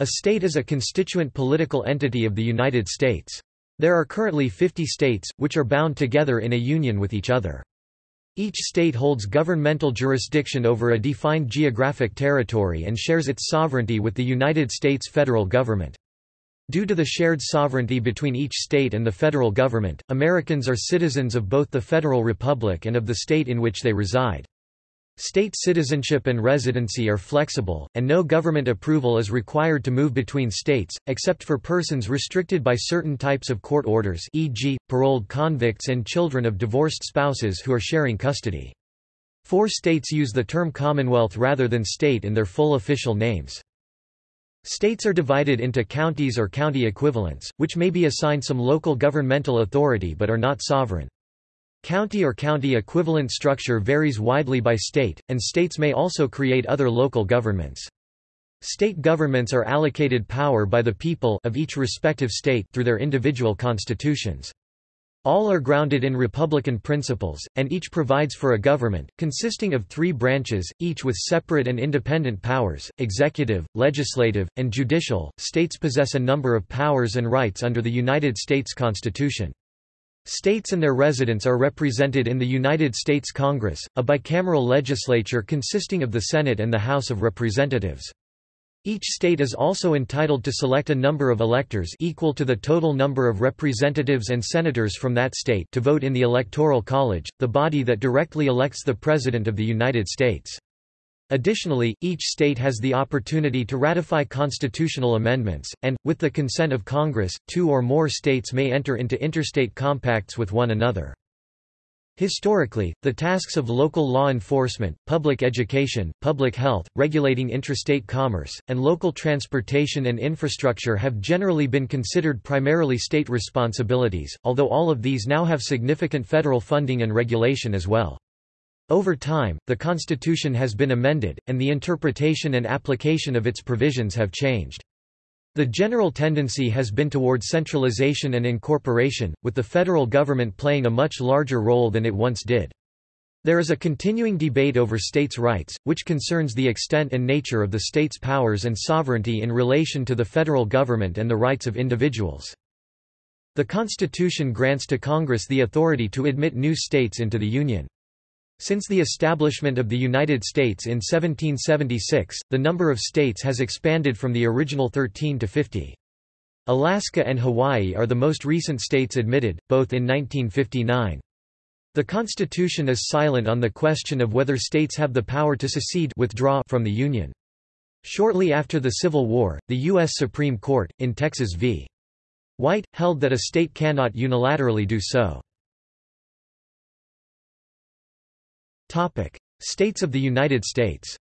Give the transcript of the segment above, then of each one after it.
A state is a constituent political entity of the United States. There are currently 50 states, which are bound together in a union with each other. Each state holds governmental jurisdiction over a defined geographic territory and shares its sovereignty with the United States federal government. Due to the shared sovereignty between each state and the federal government, Americans are citizens of both the federal republic and of the state in which they reside. State citizenship and residency are flexible, and no government approval is required to move between states, except for persons restricted by certain types of court orders e.g., paroled convicts and children of divorced spouses who are sharing custody. Four states use the term Commonwealth rather than state in their full official names. States are divided into counties or county equivalents, which may be assigned some local governmental authority but are not sovereign. County or county equivalent structure varies widely by state, and states may also create other local governments. State governments are allocated power by the people of each respective state through their individual constitutions. All are grounded in republican principles, and each provides for a government, consisting of three branches, each with separate and independent powers, executive, legislative, and judicial. States possess a number of powers and rights under the United States Constitution. States and their residents are represented in the United States Congress, a bicameral legislature consisting of the Senate and the House of Representatives. Each state is also entitled to select a number of electors equal to the total number of representatives and senators from that state to vote in the Electoral College, the body that directly elects the President of the United States. Additionally, each state has the opportunity to ratify constitutional amendments, and, with the consent of Congress, two or more states may enter into interstate compacts with one another. Historically, the tasks of local law enforcement, public education, public health, regulating interstate commerce, and local transportation and infrastructure have generally been considered primarily state responsibilities, although all of these now have significant federal funding and regulation as well. Over time, the Constitution has been amended, and the interpretation and application of its provisions have changed. The general tendency has been toward centralization and incorporation, with the federal government playing a much larger role than it once did. There is a continuing debate over states' rights, which concerns the extent and nature of the state's powers and sovereignty in relation to the federal government and the rights of individuals. The Constitution grants to Congress the authority to admit new states into the Union. Since the establishment of the United States in 1776, the number of states has expanded from the original 13 to 50. Alaska and Hawaii are the most recent states admitted, both in 1959. The Constitution is silent on the question of whether states have the power to secede withdraw from the Union. Shortly after the Civil War, the U.S. Supreme Court, in Texas v. White, held that a state cannot unilaterally do so. States of the United States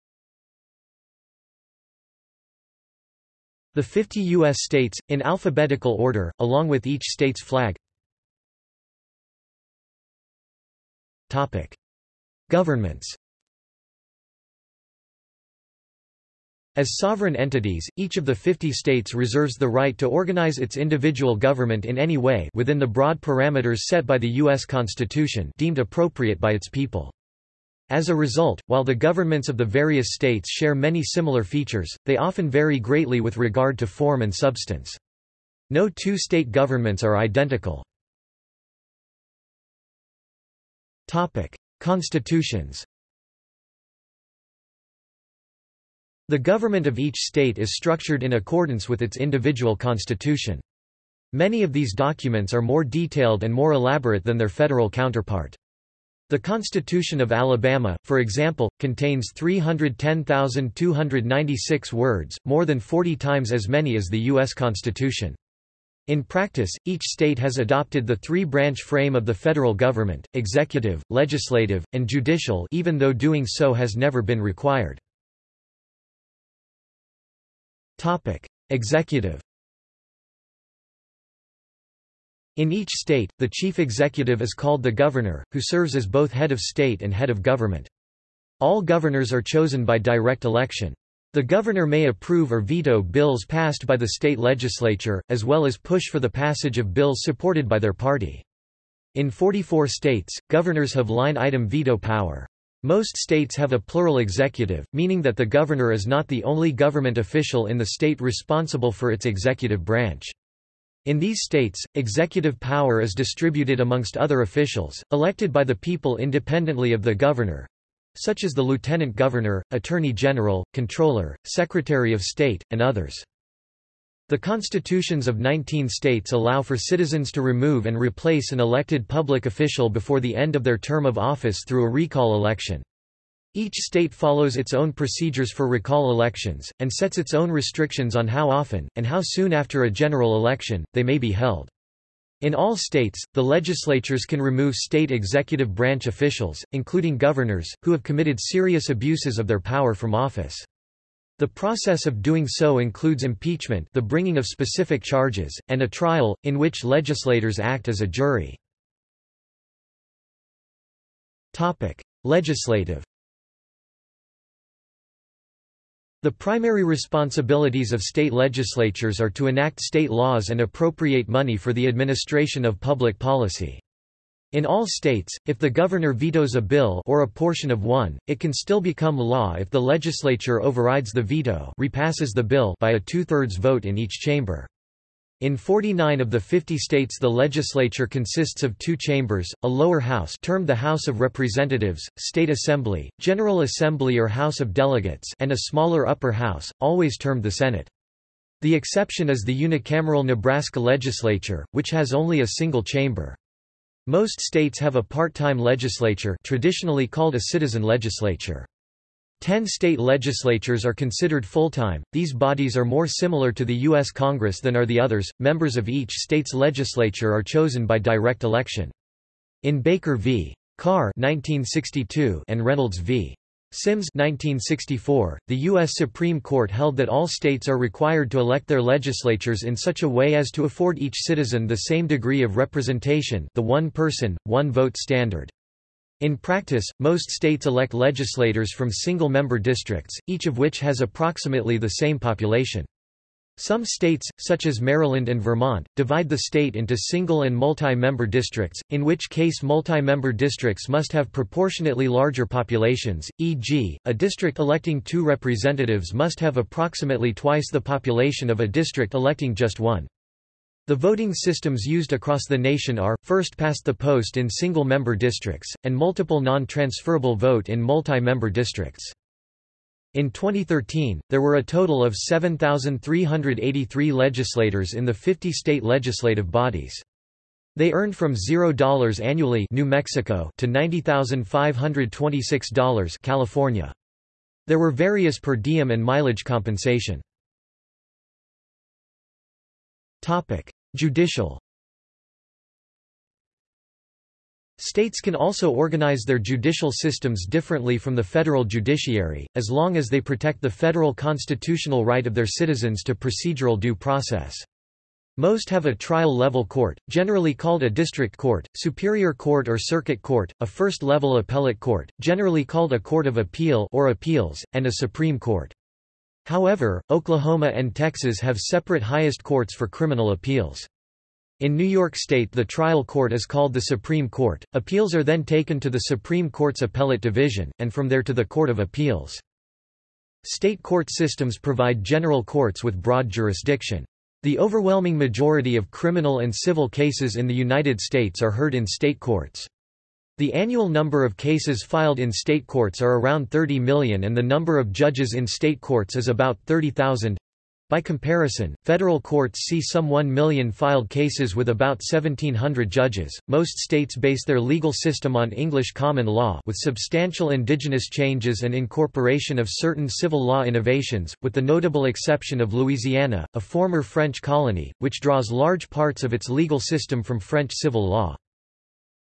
The 50 U.S. states, in alphabetical order, along with each state's flag Topic: Governments As sovereign entities, each of the 50 states reserves the right to organize its individual government in any way within the broad parameters set by the U.S. Constitution deemed appropriate by its people. As a result, while the governments of the various states share many similar features, they often vary greatly with regard to form and substance. No two state governments are identical. Constitutions The government of each state is structured in accordance with its individual constitution. Many of these documents are more detailed and more elaborate than their federal counterpart. The Constitution of Alabama, for example, contains 310,296 words, more than 40 times as many as the U.S. Constitution. In practice, each state has adopted the three-branch frame of the federal government, executive, legislative, and judicial even though doing so has never been required. Executive In each state, the chief executive is called the governor, who serves as both head of state and head of government. All governors are chosen by direct election. The governor may approve or veto bills passed by the state legislature, as well as push for the passage of bills supported by their party. In 44 states, governors have line-item veto power. Most states have a plural executive, meaning that the governor is not the only government official in the state responsible for its executive branch. In these states, executive power is distributed amongst other officials, elected by the people independently of the governor, such as the lieutenant governor, attorney general, controller, secretary of state, and others. The constitutions of 19 states allow for citizens to remove and replace an elected public official before the end of their term of office through a recall election. Each state follows its own procedures for recall elections, and sets its own restrictions on how often, and how soon after a general election, they may be held. In all states, the legislatures can remove state executive branch officials, including governors, who have committed serious abuses of their power from office. The process of doing so includes impeachment the bringing of specific charges, and a trial, in which legislators act as a jury. Legislative The primary responsibilities of state legislatures are to enact state laws and appropriate money for the administration of public policy. In all states, if the governor vetoes a bill or a portion of one, it can still become law if the legislature overrides the veto repasses the bill by a two-thirds vote in each chamber. In 49 of the 50 states the legislature consists of two chambers, a lower house termed the House of Representatives, State Assembly, General Assembly or House of Delegates and a smaller upper house, always termed the Senate. The exception is the unicameral Nebraska legislature, which has only a single chamber. Most states have a part-time legislature traditionally called a citizen legislature. Ten state legislatures are considered full-time. These bodies are more similar to the U.S. Congress than are the others. Members of each state's legislature are chosen by direct election. In Baker v. Carr 1962 and Reynolds v. Sims 1964, the U.S. Supreme Court held that all states are required to elect their legislatures in such a way as to afford each citizen the same degree of representation the one-person, one-vote standard. In practice, most states elect legislators from single-member districts, each of which has approximately the same population. Some states, such as Maryland and Vermont, divide the state into single and multi-member districts, in which case multi-member districts must have proportionately larger populations, e.g., a district electing two representatives must have approximately twice the population of a district electing just one. The voting systems used across the nation are, first past the post in single-member districts, and multiple non-transferable vote in multi-member districts. In 2013, there were a total of 7,383 legislators in the 50 state legislative bodies. They earned from $0 annually New Mexico to $90,526 California. There were various per diem and mileage compensation. Topic: Judicial States can also organize their judicial systems differently from the federal judiciary, as long as they protect the federal constitutional right of their citizens to procedural due process. Most have a trial-level court, generally called a district court, superior court or circuit court, a first-level appellate court, generally called a court of appeal or appeals, and a supreme court. However, Oklahoma and Texas have separate highest courts for criminal appeals. In New York State the trial court is called the Supreme Court, appeals are then taken to the Supreme Court's Appellate Division, and from there to the Court of Appeals. State court systems provide general courts with broad jurisdiction. The overwhelming majority of criminal and civil cases in the United States are heard in state courts. The annual number of cases filed in state courts are around 30 million and the number of judges in state courts is about 30,000. By comparison, federal courts see some 1 million filed cases with about 1,700 judges. Most states base their legal system on English common law with substantial indigenous changes and incorporation of certain civil law innovations, with the notable exception of Louisiana, a former French colony, which draws large parts of its legal system from French civil law.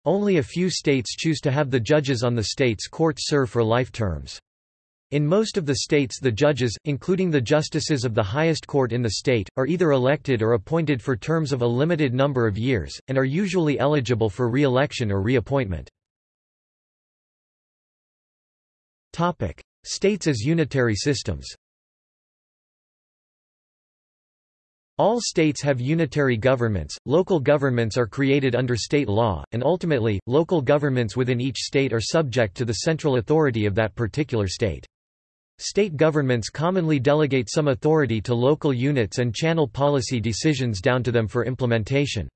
Only a few states choose to have the judges on the state's court serve for life terms. In most of the states the judges, including the justices of the highest court in the state, are either elected or appointed for terms of a limited number of years, and are usually eligible for re-election or reappointment. appointment. States as unitary systems All states have unitary governments, local governments are created under state law, and ultimately, local governments within each state are subject to the central authority of that particular state. State governments commonly delegate some authority to local units and channel policy decisions down to them for implementation.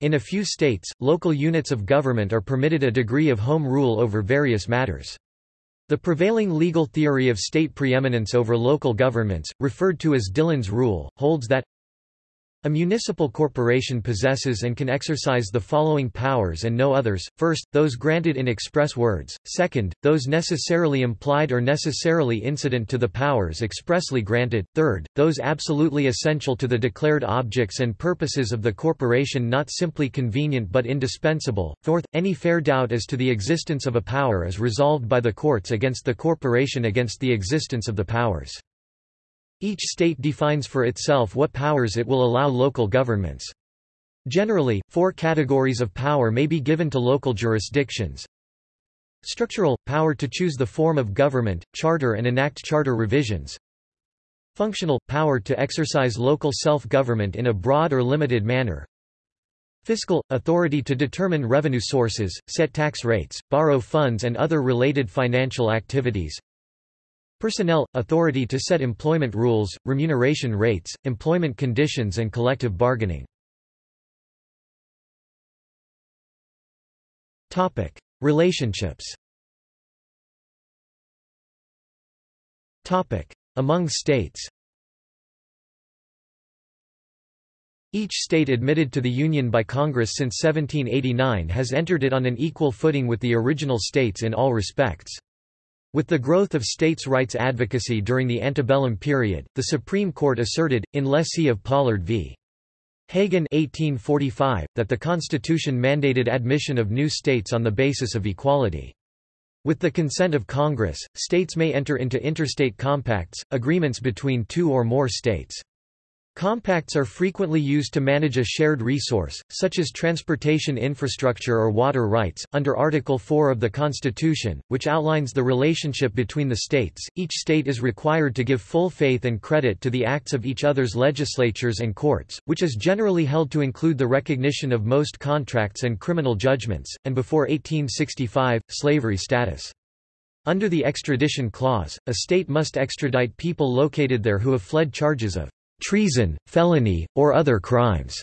In a few states, local units of government are permitted a degree of home rule over various matters. The prevailing legal theory of state preeminence over local governments, referred to as Dillon's rule, holds that a municipal corporation possesses and can exercise the following powers and no others, first, those granted in express words, second, those necessarily implied or necessarily incident to the powers expressly granted, third, those absolutely essential to the declared objects and purposes of the corporation not simply convenient but indispensable, fourth, any fair doubt as to the existence of a power is resolved by the courts against the corporation against the existence of the powers. Each state defines for itself what powers it will allow local governments. Generally, four categories of power may be given to local jurisdictions. Structural – power to choose the form of government, charter and enact charter revisions. Functional – power to exercise local self-government in a broad or limited manner. Fiscal – authority to determine revenue sources, set tax rates, borrow funds and other related financial activities. Personnel – authority to set employment rules, remuneration rates, employment conditions and collective bargaining. Relationships Among states Each state admitted to the Union by Congress since 1789 has entered it on an equal footing with the original states in all respects. With the growth of states' rights advocacy during the antebellum period, the Supreme Court asserted, in lessee of Pollard v. Hagan 1845, that the Constitution mandated admission of new states on the basis of equality. With the consent of Congress, states may enter into interstate compacts, agreements between two or more states. Compacts are frequently used to manage a shared resource, such as transportation infrastructure or water rights. Under Article 4 of the Constitution, which outlines the relationship between the states, each state is required to give full faith and credit to the acts of each other's legislatures and courts, which is generally held to include the recognition of most contracts and criminal judgments, and before 1865, slavery status. Under the extradition clause, a state must extradite people located there who have fled charges of treason, felony, or other crimes,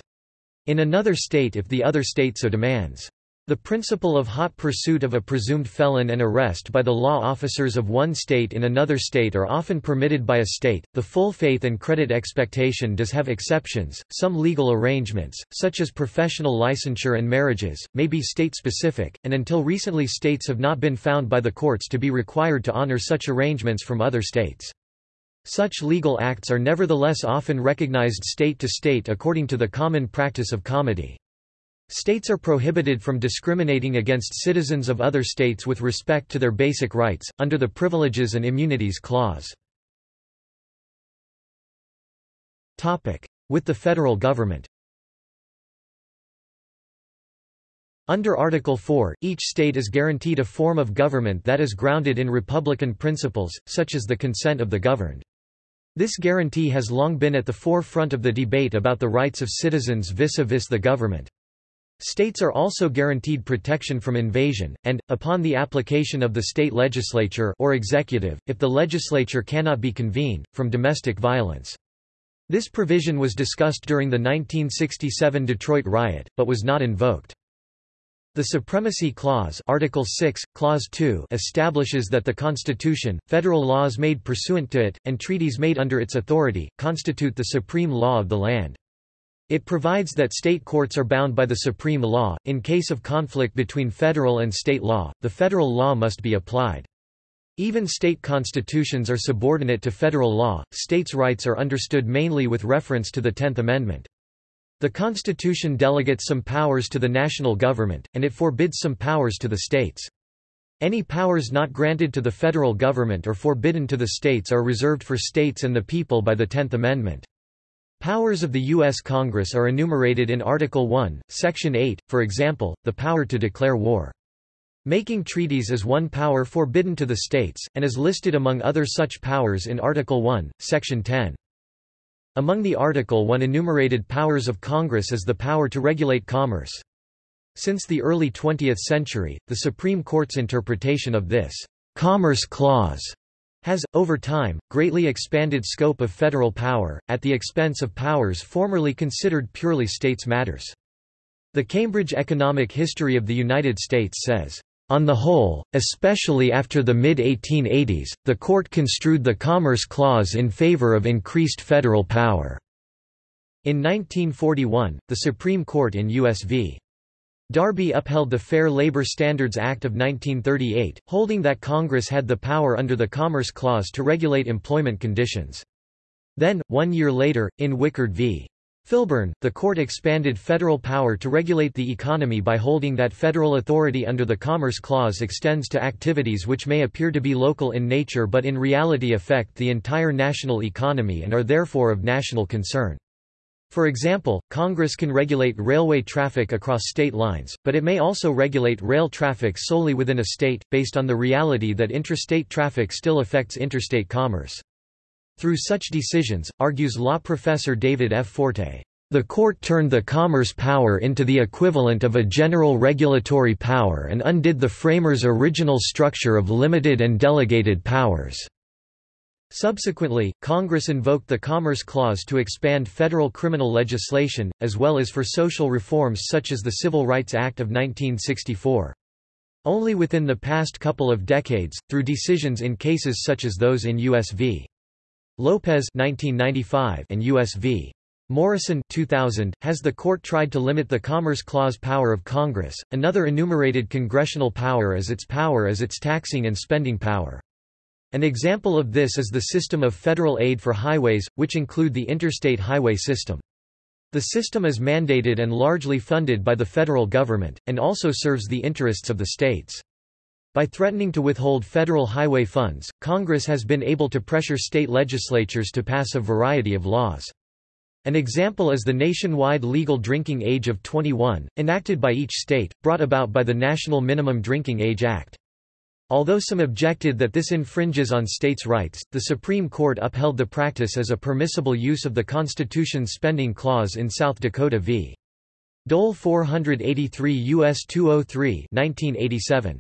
in another state if the other state so demands. The principle of hot pursuit of a presumed felon and arrest by the law officers of one state in another state are often permitted by a state. The full faith and credit expectation does have exceptions. Some legal arrangements, such as professional licensure and marriages, may be state specific, and until recently states have not been found by the courts to be required to honor such arrangements from other states. Such legal acts are nevertheless often recognized state to state according to the common practice of comity. States are prohibited from discriminating against citizens of other states with respect to their basic rights, under the Privileges and Immunities Clause. With the federal government Under Article 4, each state is guaranteed a form of government that is grounded in republican principles, such as the consent of the governed. This guarantee has long been at the forefront of the debate about the rights of citizens vis-a-vis -vis the government. States are also guaranteed protection from invasion, and, upon the application of the state legislature or executive, if the legislature cannot be convened, from domestic violence. This provision was discussed during the 1967 Detroit riot, but was not invoked. The Supremacy Clause Article 6, Clause 2 establishes that the Constitution, federal laws made pursuant to it, and treaties made under its authority, constitute the supreme law of the land. It provides that state courts are bound by the supreme law. In case of conflict between federal and state law, the federal law must be applied. Even state constitutions are subordinate to federal law. States' rights are understood mainly with reference to the Tenth Amendment. The Constitution delegates some powers to the national government, and it forbids some powers to the states. Any powers not granted to the federal government or forbidden to the states are reserved for states and the people by the Tenth Amendment. Powers of the U.S. Congress are enumerated in Article 1, Section 8, for example, the power to declare war. Making treaties is one power forbidden to the states, and is listed among other such powers in Article 1, Section 10. Among the Article 1 enumerated powers of Congress is the power to regulate commerce. Since the early 20th century, the Supreme Court's interpretation of this Commerce Clause has, over time, greatly expanded scope of federal power, at the expense of powers formerly considered purely states' matters. The Cambridge Economic History of the United States says, on the whole, especially after the mid-1880s, the court construed the Commerce Clause in favor of increased federal power. In 1941, the Supreme Court in U.S. v. Darby upheld the Fair Labor Standards Act of 1938, holding that Congress had the power under the Commerce Clause to regulate employment conditions. Then, one year later, in Wickard v. Filburn, the court expanded federal power to regulate the economy by holding that federal authority under the Commerce Clause extends to activities which may appear to be local in nature but in reality affect the entire national economy and are therefore of national concern. For example, Congress can regulate railway traffic across state lines, but it may also regulate rail traffic solely within a state, based on the reality that intrastate traffic still affects interstate commerce. Through such decisions, argues law professor David F. Forte, the court turned the commerce power into the equivalent of a general regulatory power and undid the framers' original structure of limited and delegated powers. Subsequently, Congress invoked the Commerce Clause to expand federal criminal legislation, as well as for social reforms such as the Civil Rights Act of 1964. Only within the past couple of decades, through decisions in cases such as those in U.S. v. Lopez 1995 and U.S. v. Morrison 2000, has the court tried to limit the Commerce Clause power of Congress. Another enumerated congressional power is its power as its taxing and spending power. An example of this is the system of federal aid for highways, which include the interstate highway system. The system is mandated and largely funded by the federal government, and also serves the interests of the states. By threatening to withhold federal highway funds, Congress has been able to pressure state legislatures to pass a variety of laws. An example is the nationwide legal drinking age of 21, enacted by each state, brought about by the National Minimum Drinking Age Act. Although some objected that this infringes on states' rights, the Supreme Court upheld the practice as a permissible use of the Constitution's spending clause in South Dakota v. Dole 483 U.S. 203 1987.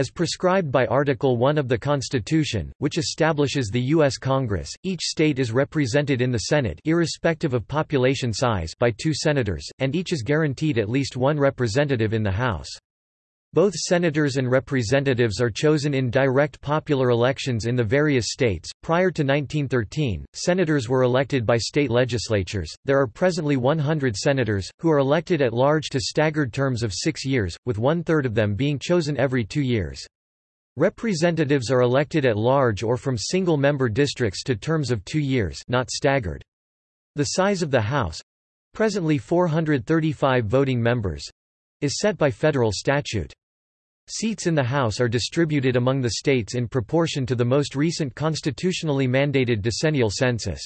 As prescribed by Article 1 of the Constitution, which establishes the U.S. Congress, each state is represented in the Senate irrespective of population size by two senators, and each is guaranteed at least one representative in the House. Both senators and representatives are chosen in direct popular elections in the various states. Prior to 1913, senators were elected by state legislatures. There are presently 100 senators, who are elected at large to staggered terms of six years, with one third of them being chosen every two years. Representatives are elected at large or from single member districts to terms of two years, not staggered. The size of the House presently 435 voting members is set by federal statute. Seats in the House are distributed among the states in proportion to the most recent constitutionally mandated decennial census.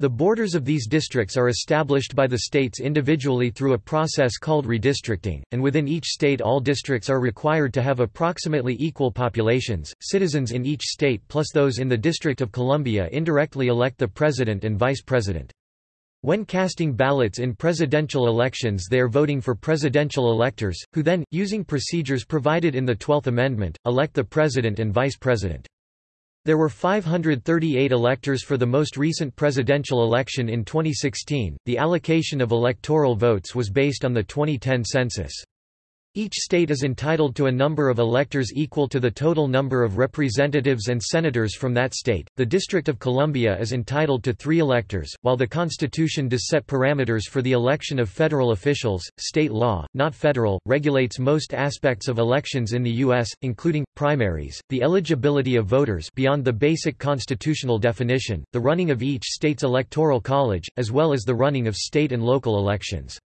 The borders of these districts are established by the states individually through a process called redistricting, and within each state all districts are required to have approximately equal populations. Citizens in each state plus those in the District of Columbia indirectly elect the president and vice president. When casting ballots in presidential elections they are voting for presidential electors, who then, using procedures provided in the Twelfth Amendment, elect the president and vice president. There were 538 electors for the most recent presidential election in 2016. The allocation of electoral votes was based on the 2010 census. Each state is entitled to a number of electors equal to the total number of representatives and senators from that state. The District of Columbia is entitled to three electors, while the Constitution does set parameters for the election of federal officials. State law, not federal, regulates most aspects of elections in the U.S., including primaries, the eligibility of voters beyond the basic constitutional definition, the running of each state's electoral college, as well as the running of state and local elections.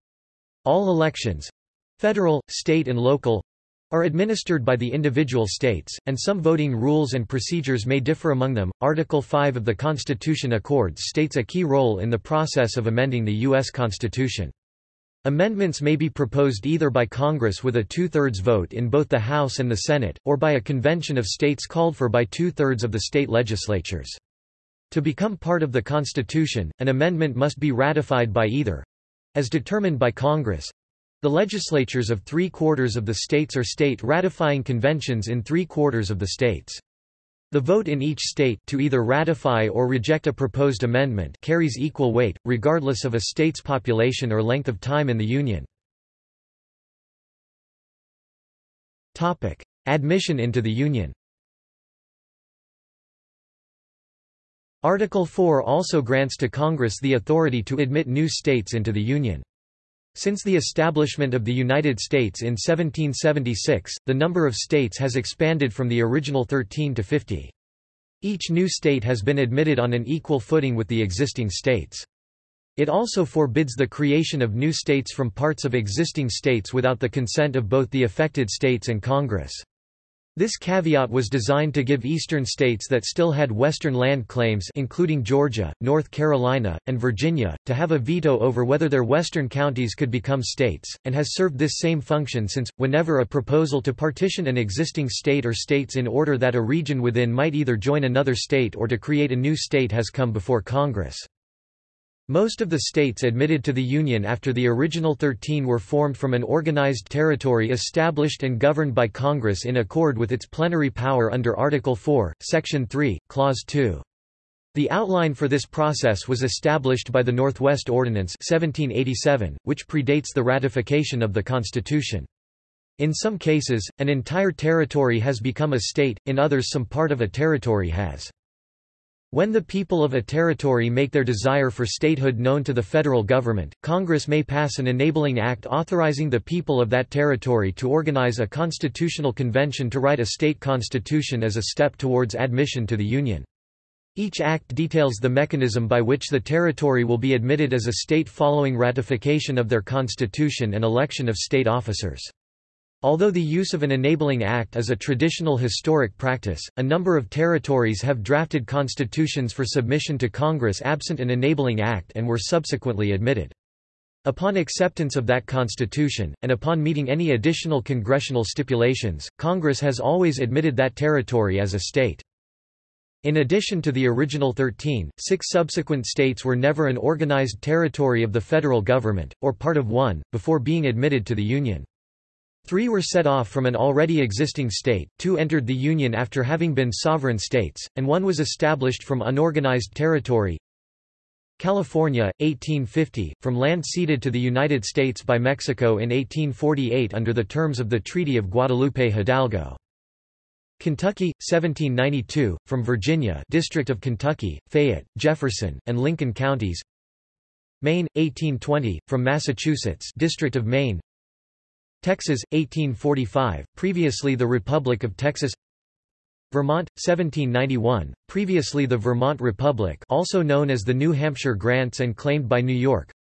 All elections, Federal, state and local are administered by the individual states, and some voting rules and procedures may differ among them. Article 5 of the Constitution accords states a key role in the process of amending the U.S. Constitution. Amendments may be proposed either by Congress with a two-thirds vote in both the House and the Senate, or by a convention of states called for by two-thirds of the state legislatures. To become part of the Constitution, an amendment must be ratified by either as determined by Congress the legislatures of three-quarters of the states or state ratifying conventions in three-quarters of the states. The vote in each state to either ratify or reject a proposed amendment carries equal weight, regardless of a state's population or length of time in the Union. Admission into the Union Article 4 also grants to Congress the authority to admit new states into the Union. Since the establishment of the United States in 1776, the number of states has expanded from the original 13 to 50. Each new state has been admitted on an equal footing with the existing states. It also forbids the creation of new states from parts of existing states without the consent of both the affected states and Congress. This caveat was designed to give eastern states that still had western land claims including Georgia, North Carolina, and Virginia, to have a veto over whether their western counties could become states, and has served this same function since, whenever a proposal to partition an existing state or states in order that a region within might either join another state or to create a new state has come before Congress. Most of the states admitted to the Union after the original Thirteen were formed from an organized territory established and governed by Congress in accord with its plenary power under Article 4, Section 3, Clause 2. The outline for this process was established by the Northwest Ordinance 1787, which predates the ratification of the Constitution. In some cases, an entire territory has become a state, in others some part of a territory has. When the people of a territory make their desire for statehood known to the federal government, Congress may pass an enabling act authorizing the people of that territory to organize a constitutional convention to write a state constitution as a step towards admission to the Union. Each act details the mechanism by which the territory will be admitted as a state following ratification of their constitution and election of state officers. Although the use of an enabling act is a traditional historic practice, a number of territories have drafted constitutions for submission to Congress absent an enabling act and were subsequently admitted. Upon acceptance of that constitution, and upon meeting any additional congressional stipulations, Congress has always admitted that territory as a state. In addition to the original 13, six subsequent states were never an organized territory of the federal government, or part of one, before being admitted to the Union. Three were set off from an already existing state, two entered the Union after having been sovereign states, and one was established from unorganized territory. California, 1850, from land ceded to the United States by Mexico in 1848 under the terms of the Treaty of Guadalupe Hidalgo. Kentucky, 1792, from Virginia District of Kentucky, Fayette, Jefferson, and Lincoln counties Maine, 1820, from Massachusetts District of Maine Texas, 1845, previously the Republic of Texas Vermont, 1791, previously the Vermont Republic also known as the New Hampshire Grants and claimed by New York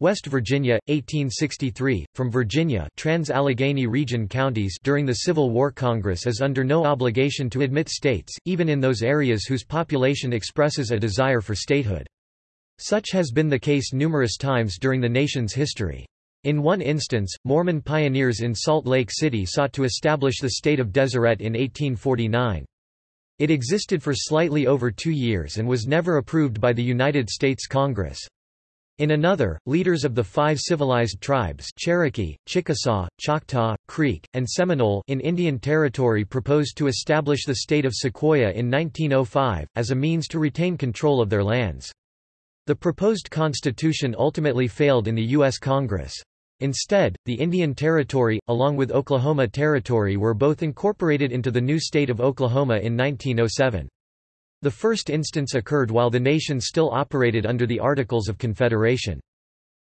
West Virginia, 1863, from Virginia Trans-Allegheny region counties during the Civil War Congress is under no obligation to admit states, even in those areas whose population expresses a desire for statehood. Such has been the case numerous times during the nation's history. In one instance, Mormon pioneers in Salt Lake City sought to establish the state of Deseret in 1849. It existed for slightly over two years and was never approved by the United States Congress. In another, leaders of the five civilized tribes Cherokee, Chickasaw, Choctaw, Creek, and Seminole in Indian Territory proposed to establish the state of Sequoyah in 1905, as a means to retain control of their lands. The proposed constitution ultimately failed in the U.S. Congress. Instead, the Indian Territory, along with Oklahoma Territory were both incorporated into the new state of Oklahoma in 1907. The first instance occurred while the nation still operated under the Articles of Confederation.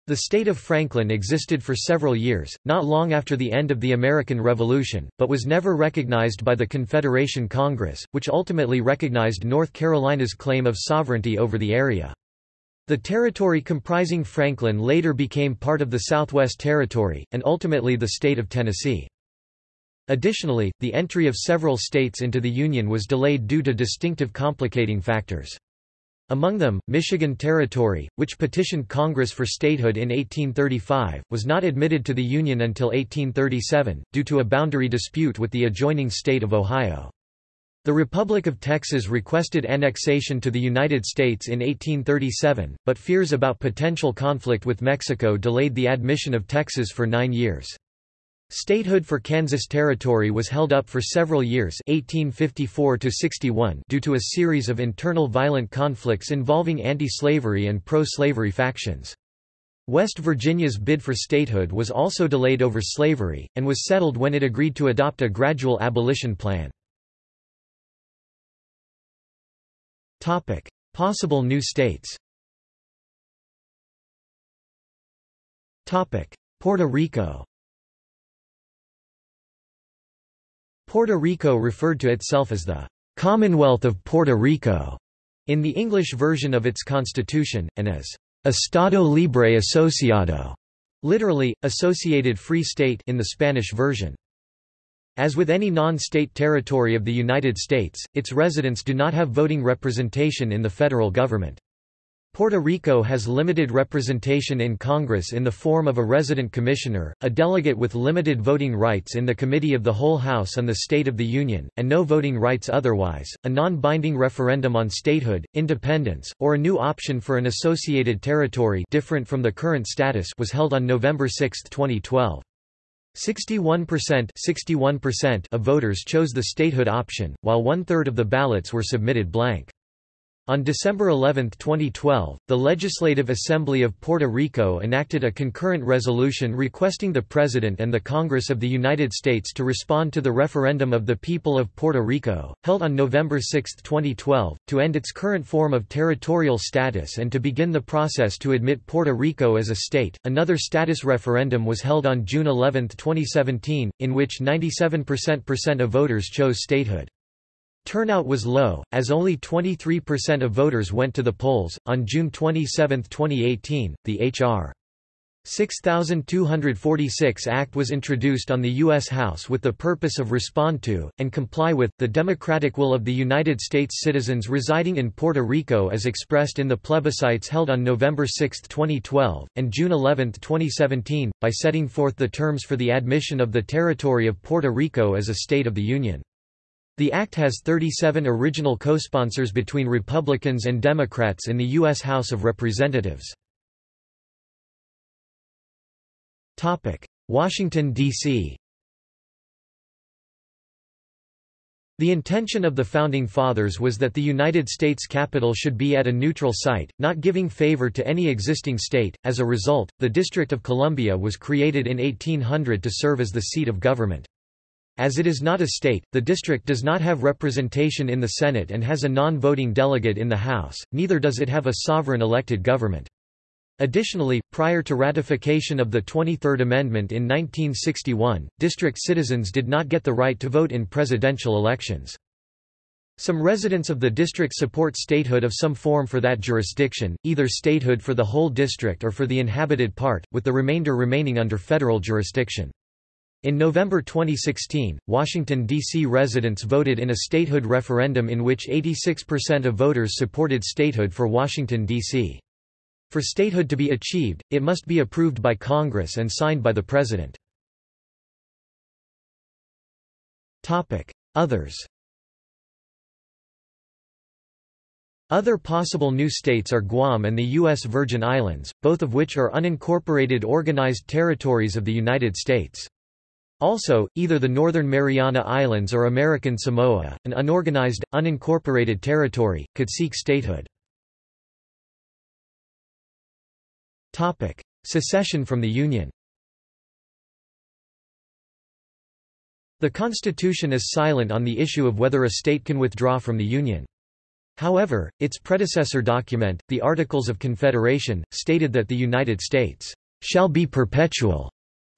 The state of Franklin existed for several years, not long after the end of the American Revolution, but was never recognized by the Confederation Congress, which ultimately recognized North Carolina's claim of sovereignty over the area. The territory comprising Franklin later became part of the Southwest Territory, and ultimately the state of Tennessee. Additionally, the entry of several states into the Union was delayed due to distinctive complicating factors. Among them, Michigan Territory, which petitioned Congress for statehood in 1835, was not admitted to the Union until 1837, due to a boundary dispute with the adjoining state of Ohio. The Republic of Texas requested annexation to the United States in 1837, but fears about potential conflict with Mexico delayed the admission of Texas for nine years. Statehood for Kansas Territory was held up for several years 1854 due to a series of internal violent conflicts involving anti-slavery and pro-slavery factions. West Virginia's bid for statehood was also delayed over slavery, and was settled when it agreed to adopt a gradual abolition plan. Possible new states. Puerto Rico. Puerto Rico referred to itself as the Commonwealth of Puerto Rico in the English version of its constitution, and as Estado Libre Asociado, literally, associated free state in the Spanish version. As with any non-state territory of the United States, its residents do not have voting representation in the federal government. Puerto Rico has limited representation in Congress in the form of a resident commissioner, a delegate with limited voting rights in the Committee of the Whole House and the State of the Union, and no voting rights otherwise. A non-binding referendum on statehood, independence, or a new option for an associated territory different from the current status was held on November 6, 2012. 61% 61% of voters chose the statehood option, while one-third of the ballots were submitted blank. On December 11, 2012, the Legislative Assembly of Puerto Rico enacted a concurrent resolution requesting the President and the Congress of the United States to respond to the referendum of the people of Puerto Rico, held on November 6, 2012, to end its current form of territorial status and to begin the process to admit Puerto Rico as a state. Another status referendum was held on June 11, 2017, in which 97% of voters chose statehood. Turnout was low, as only 23% of voters went to the polls. On June 27, 2018, the H.R. 6246 Act was introduced on the U.S. House with the purpose of respond to, and comply with, the democratic will of the United States citizens residing in Puerto Rico as expressed in the plebiscites held on November 6, 2012, and June 11, 2017, by setting forth the terms for the admission of the territory of Puerto Rico as a state of the Union. The act has 37 original co-sponsors between Republicans and Democrats in the U.S. House of Representatives. Washington, D.C. The intention of the Founding Fathers was that the United States capital should be at a neutral site, not giving favor to any existing state. As a result, the District of Columbia was created in 1800 to serve as the seat of government. As it is not a state, the district does not have representation in the Senate and has a non-voting delegate in the House, neither does it have a sovereign elected government. Additionally, prior to ratification of the 23rd Amendment in 1961, district citizens did not get the right to vote in presidential elections. Some residents of the district support statehood of some form for that jurisdiction, either statehood for the whole district or for the inhabited part, with the remainder remaining under federal jurisdiction. In November 2016, Washington, D.C. residents voted in a statehood referendum in which 86% of voters supported statehood for Washington, D.C. For statehood to be achieved, it must be approved by Congress and signed by the President. Others Other possible new states are Guam and the U.S. Virgin Islands, both of which are unincorporated organized territories of the United States. Also, either the Northern Mariana Islands or American Samoa, an unorganized, unincorporated territory, could seek statehood. Secession from the Union The Constitution is silent on the issue of whether a state can withdraw from the Union. However, its predecessor document, the Articles of Confederation, stated that the United States shall be perpetual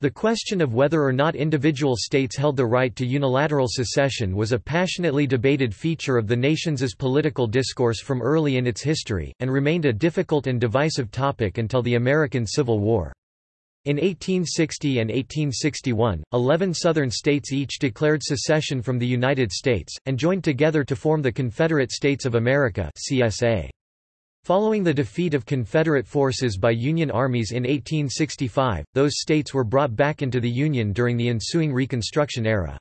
the question of whether or not individual states held the right to unilateral secession was a passionately debated feature of the nation's political discourse from early in its history, and remained a difficult and divisive topic until the American Civil War. In 1860 and 1861, eleven Southern states each declared secession from the United States, and joined together to form the Confederate States of America CSA. Following the defeat of Confederate forces by Union armies in 1865, those states were brought back into the Union during the ensuing Reconstruction era.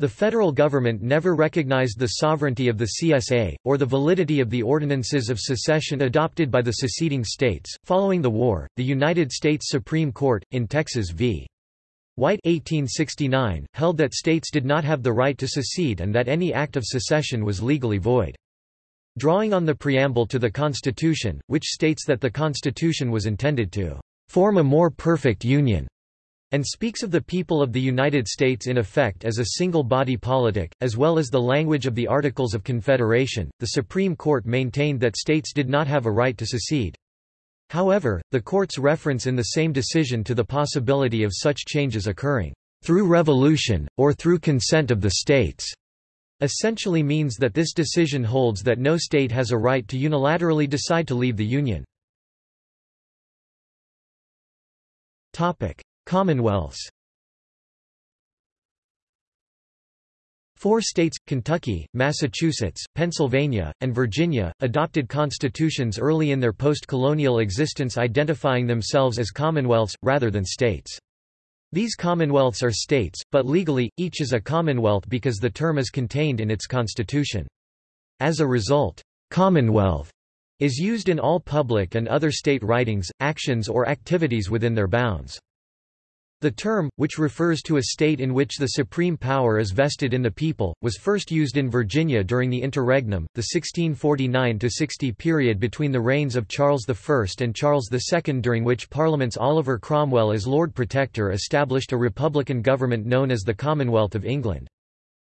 The federal government never recognized the sovereignty of the CSA, or the validity of the ordinances of secession adopted by the seceding states. Following the war, the United States Supreme Court, in Texas v. White 1869, held that states did not have the right to secede and that any act of secession was legally void. Drawing on the preamble to the Constitution, which states that the Constitution was intended to form a more perfect union and speaks of the people of the United States in effect as a single body politic, as well as the language of the Articles of Confederation, the Supreme Court maintained that states did not have a right to secede. However, the court's reference in the same decision to the possibility of such changes occurring through revolution, or through consent of the states, essentially means that this decision holds that no state has a right to unilaterally decide to leave the Union. Commonwealths Four states, Kentucky, Massachusetts, Pennsylvania, and Virginia, adopted constitutions early in their post-colonial existence identifying themselves as commonwealths, rather than states. These commonwealths are states, but legally, each is a commonwealth because the term is contained in its constitution. As a result, commonwealth is used in all public and other state writings, actions or activities within their bounds. The term, which refers to a state in which the supreme power is vested in the people, was first used in Virginia during the interregnum, the 1649–60 period between the reigns of Charles I and Charles II during which Parliament's Oliver Cromwell as Lord Protector established a republican government known as the Commonwealth of England.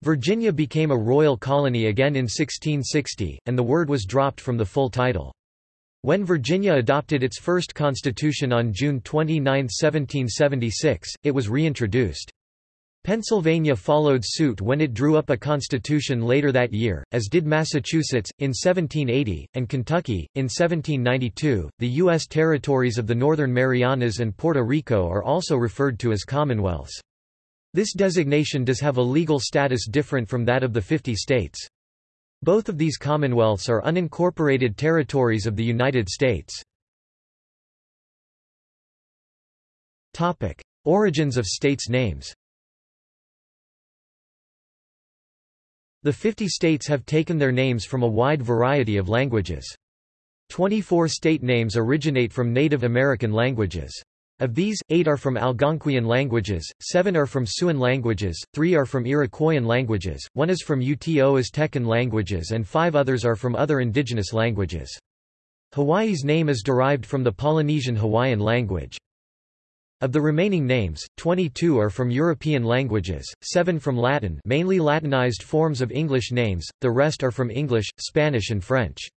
Virginia became a royal colony again in 1660, and the word was dropped from the full title. When Virginia adopted its first constitution on June 29, 1776, it was reintroduced. Pennsylvania followed suit when it drew up a constitution later that year, as did Massachusetts, in 1780, and Kentucky, in 1792. The U.S. territories of the Northern Marianas and Puerto Rico are also referred to as commonwealths. This designation does have a legal status different from that of the 50 states. Both of these commonwealths are unincorporated territories of the United States. Topic: Origins of states' names The 50 states have taken their names from a wide variety of languages. 24 state names originate from Native American languages. Of these, eight are from Algonquian languages, seven are from Siouan languages, three are from Iroquoian languages, one is from Uto Aztecan languages and five others are from other indigenous languages. Hawaii's name is derived from the Polynesian Hawaiian language. Of the remaining names, 22 are from European languages, 7 from Latin mainly Latinized forms of English names, the rest are from English, Spanish and French.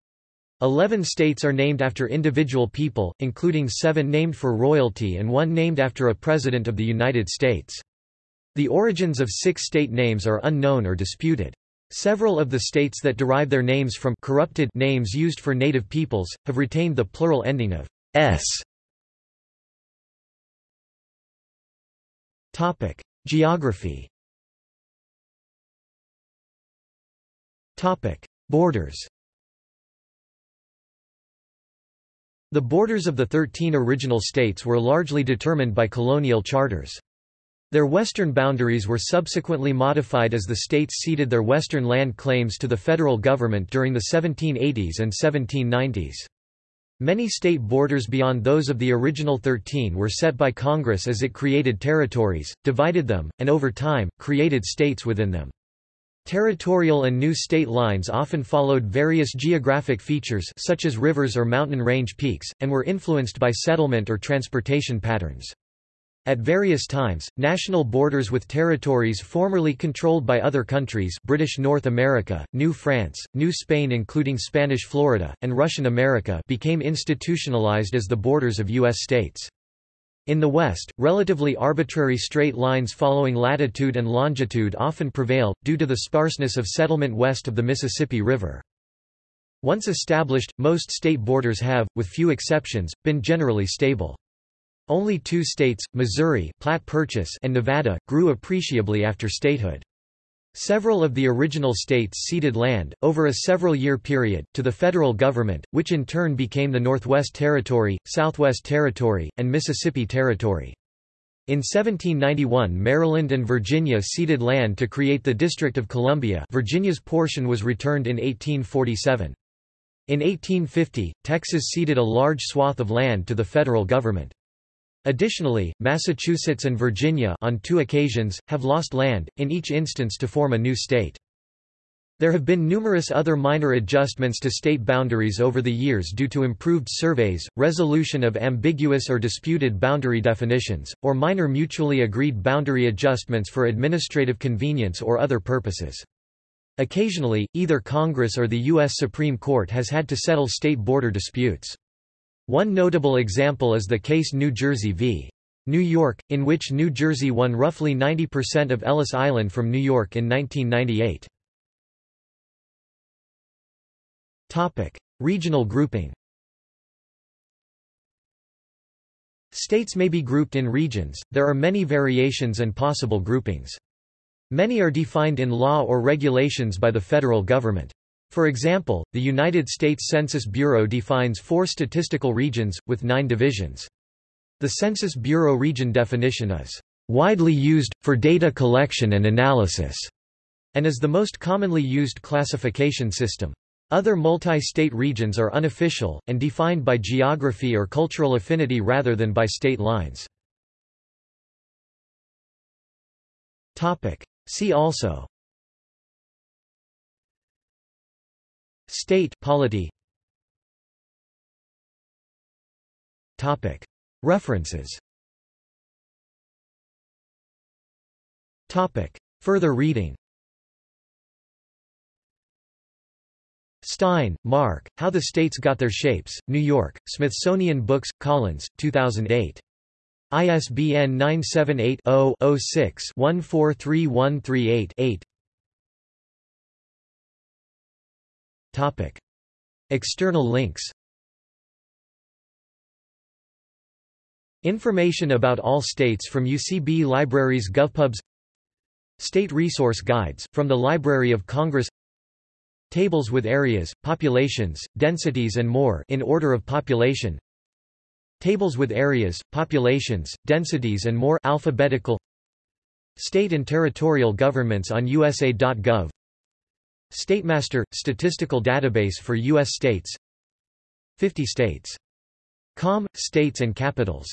Eleven states are named after individual people, including seven named for royalty and one named after a President of the United States. The origins of six state names are unknown or disputed. Several of the states that derive their names from corrupted names used for native peoples, have retained the plural ending of s. Geography Borders The borders of the thirteen original states were largely determined by colonial charters. Their western boundaries were subsequently modified as the states ceded their western land claims to the federal government during the 1780s and 1790s. Many state borders beyond those of the original 13 were set by Congress as it created territories, divided them, and over time, created states within them. Territorial and new state lines often followed various geographic features such as rivers or mountain range peaks, and were influenced by settlement or transportation patterns. At various times, national borders with territories formerly controlled by other countries British North America, New France, New Spain including Spanish Florida, and Russian America became institutionalized as the borders of U.S. states. In the West, relatively arbitrary straight lines following latitude and longitude often prevail, due to the sparseness of settlement west of the Mississippi River. Once established, most state borders have, with few exceptions, been generally stable. Only two states, Missouri Platte Purchase and Nevada, grew appreciably after statehood. Several of the original states ceded land, over a several-year period, to the federal government, which in turn became the Northwest Territory, Southwest Territory, and Mississippi Territory. In 1791 Maryland and Virginia ceded land to create the District of Columbia Virginia's portion was returned in 1847. In 1850, Texas ceded a large swath of land to the federal government. Additionally, Massachusetts and Virginia on two occasions, have lost land, in each instance to form a new state. There have been numerous other minor adjustments to state boundaries over the years due to improved surveys, resolution of ambiguous or disputed boundary definitions, or minor mutually agreed boundary adjustments for administrative convenience or other purposes. Occasionally, either Congress or the U.S. Supreme Court has had to settle state border disputes. One notable example is the case New Jersey v. New York, in which New Jersey won roughly 90% of Ellis Island from New York in 1998. Topic: Regional grouping. States may be grouped in regions. There are many variations and possible groupings. Many are defined in law or regulations by the federal government. For example, the United States Census Bureau defines four statistical regions, with nine divisions. The Census Bureau region definition is widely used, for data collection and analysis, and is the most commonly used classification system. Other multi-state regions are unofficial, and defined by geography or cultural affinity rather than by state lines. See also State polity. References. Further reading. Stein, Mark, How the States Got Their Shapes, New York, Smithsonian Books, Collins, 2008. ISBN 978-0-06-143138-8 External links. Information about all states from UCB Libraries GovPubs. State Resource Guides, from the Library of Congress. Tables with areas, populations, densities and more in order of population. Tables with areas, populations, densities and more alphabetical. State and territorial governments on USA.gov StateMaster – statistical database for U.S. states 50 states. Com, states and capitals